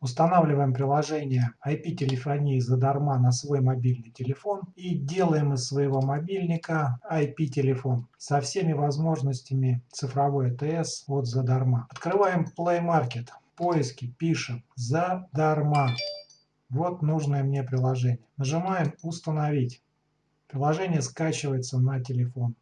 устанавливаем приложение IP-телефонии задарма на свой мобильный телефон и делаем из своего мобильника IP-телефон со всеми возможностями цифровой АТС от задарма. Открываем Play Market, поиски, пишем задарма. Вот нужное мне приложение. Нажимаем «Установить». Приложение скачивается на телефон.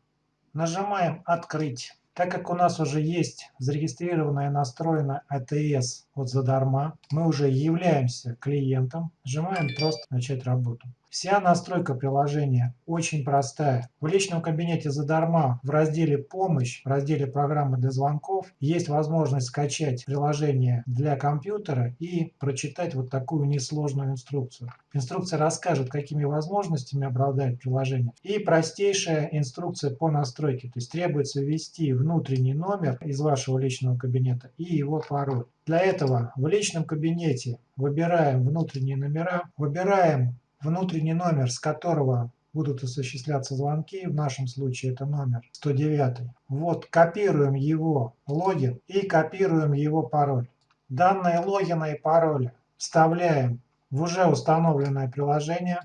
Нажимаем «Открыть». Так как у нас уже есть зарегистрированная настроена АТС от задарма, мы уже являемся клиентом, нажимаем просто «Начать работу». Вся настройка приложения очень простая. В личном кабинете задарма в разделе «Помощь», в разделе «Программы для звонков» есть возможность скачать приложение для компьютера и прочитать вот такую несложную инструкцию. Инструкция расскажет, какими возможностями обладает приложение. И простейшая инструкция по настройке. То есть требуется ввести внутренний номер из вашего личного кабинета и его пароль. Для этого в личном кабинете выбираем внутренние номера, выбираем внутренний номер, с которого будут осуществляться звонки, в нашем случае это номер 109. Вот копируем его логин и копируем его пароль. Данные логина и пароля вставляем в уже установленное приложение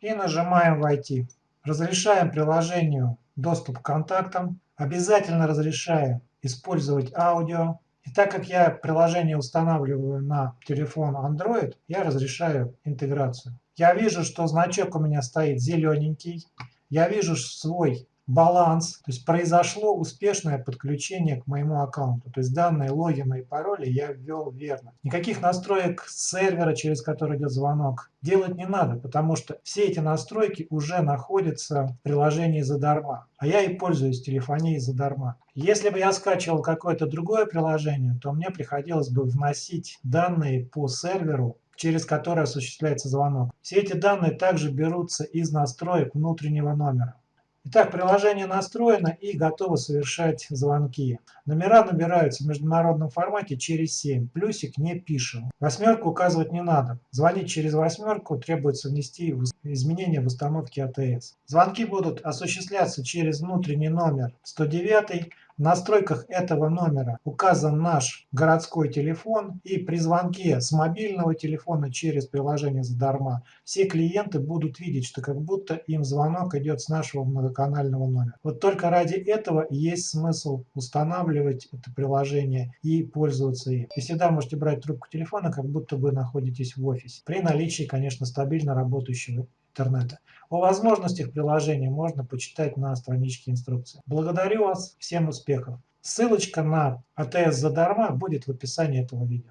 и нажимаем «Войти». Разрешаем приложению доступ к контактам. Обязательно разрешаем использовать аудио. И так как я приложение устанавливаю на телефон Android, я разрешаю интеграцию. Я вижу, что значок у меня стоит зелененький. Я вижу свой баланс, то есть произошло успешное подключение к моему аккаунту. То есть данные логина и пароли я ввел верно. Никаких настроек сервера, через который идет звонок, делать не надо, потому что все эти настройки уже находятся в приложении задарма. А я и пользуюсь телефонией задарма. Если бы я скачивал какое-то другое приложение, то мне приходилось бы вносить данные по серверу через который осуществляется звонок. Все эти данные также берутся из настроек внутреннего номера. Итак, приложение настроено и готово совершать звонки. Номера набираются в международном формате через 7. Плюсик не пишем. Восьмерку указывать не надо. Звонить через восьмерку требуется внести изменения в установке АТС. Звонки будут осуществляться через внутренний номер 109 настройках этого номера указан наш городской телефон и при звонке с мобильного телефона через приложение задарма все клиенты будут видеть, что как будто им звонок идет с нашего многоканального номера. Вот только ради этого есть смысл устанавливать это приложение и пользоваться им. И всегда можете брать трубку телефона, как будто вы находитесь в офисе. При наличии, конечно, стабильно работающего интернета. О возможностях приложения можно почитать на страничке инструкции. Благодарю вас, всем успехов! Ссылочка на АТС задарма будет в описании этого видео.